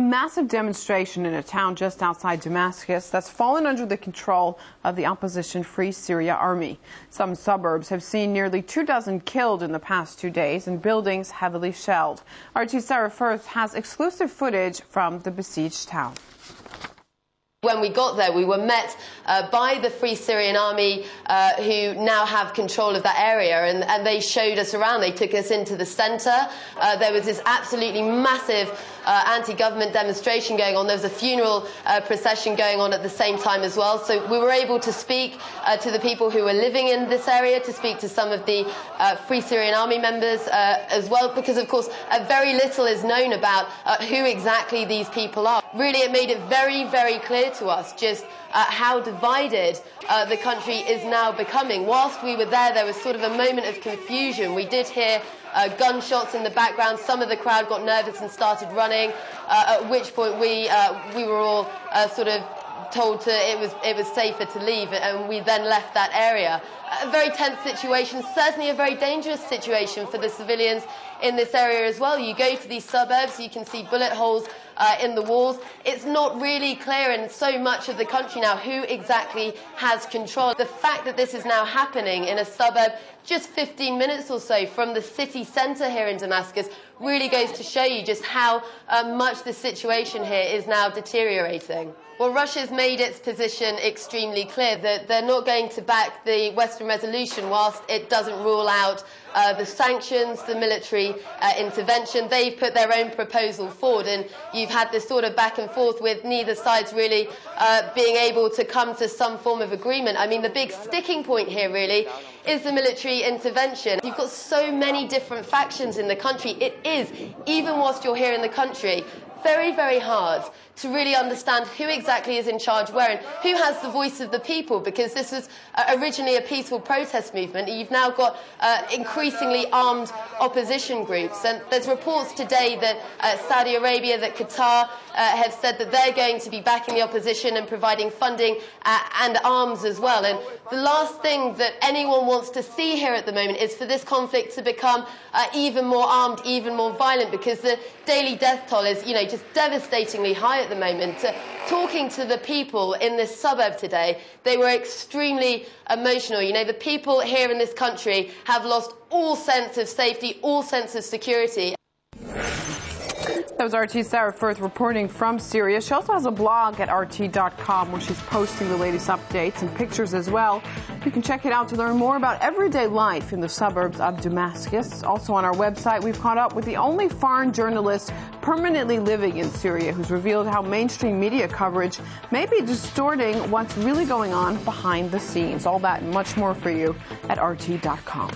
A massive demonstration in a town just outside Damascus that's fallen under the control of the opposition Free Syria Army. Some suburbs have seen nearly two dozen killed in the past two days and buildings heavily shelled. RT Sarah Firth has exclusive footage from the besieged town. When we got there, we were met uh, by the Free Syrian Army, uh, who now have control of that area, and, and, they showed us around. They took us into the centre. Uh, there was this absolutely massive uh, anti-government demonstration going on. There was a funeral uh, procession going on at the same time as well. So we were able to speak uh, to the people who were living in this area, to speak to some of the Free Syrian Army members as well, because of course very little is known about who exactly these people are. Really, it made it very, very clear to us just uh, how divided uh, the country is now becoming. Whilst we were there, there was sort of a moment of confusion. We did hear uh, gunshots in the background. Some of the crowd got nervous and started running, uh, at which point we, uh, we were all uh, sort of told to it was it was safer to leave, and we then left that area. A very tense situation, certainly a very dangerous situation for the civilians in this area as well. You go to these suburbs, you can see bullet holes uh, in the walls. It's not really clear in so much of the country now who exactly has control. The fact that this is now happening in a suburb just 15 minutes or so from the city centre here in Damascus really goes to show you just how uh, much the situation here is now deteriorating. Well, Russia's made its position extremely clear that they're not going to back the Western resolution whilst it doesn't rule out uh, the sanctions, the military uh, intervention. They've put their own proposal forward, and you've had this sort of back and forth with neither side's really uh, being able to come to some form of agreement. I mean, the big sticking point here really is the military intervention. You've got so many different factions in the country. It is, even whilst you're here in the country, very, very hard to really understand who exactly is in charge where and who has the voice of the people because this was uh, originally a peaceful protest movement. You've now got uh, increasingly armed opposition groups. And there's reports today that uh, Saudi Arabia, that Qatar uh, have said that they're going to be backing the opposition and providing funding uh, and arms as well. And the last thing that anyone wants to see here at the moment is for this conflict to become even more armed, even more violent because the daily death toll is, you know, just devastatingly high at the moment. Uh, talking to the people in this suburb today, they were extremely emotional. You know, the people here in this country have lost all sense of safety, all sense of security. That was RT Sarah Firth reporting from Syria. She also has a blog at RT.com where she's posting the latest updates and pictures as well. You can check it out to learn more about everyday life in the suburbs of Damascus. Also on our website, we've caught up with the only foreign journalist permanently living in Syria who's revealed how mainstream media coverage may be distorting what's really going on behind the scenes. All that and much more for you at RT.com.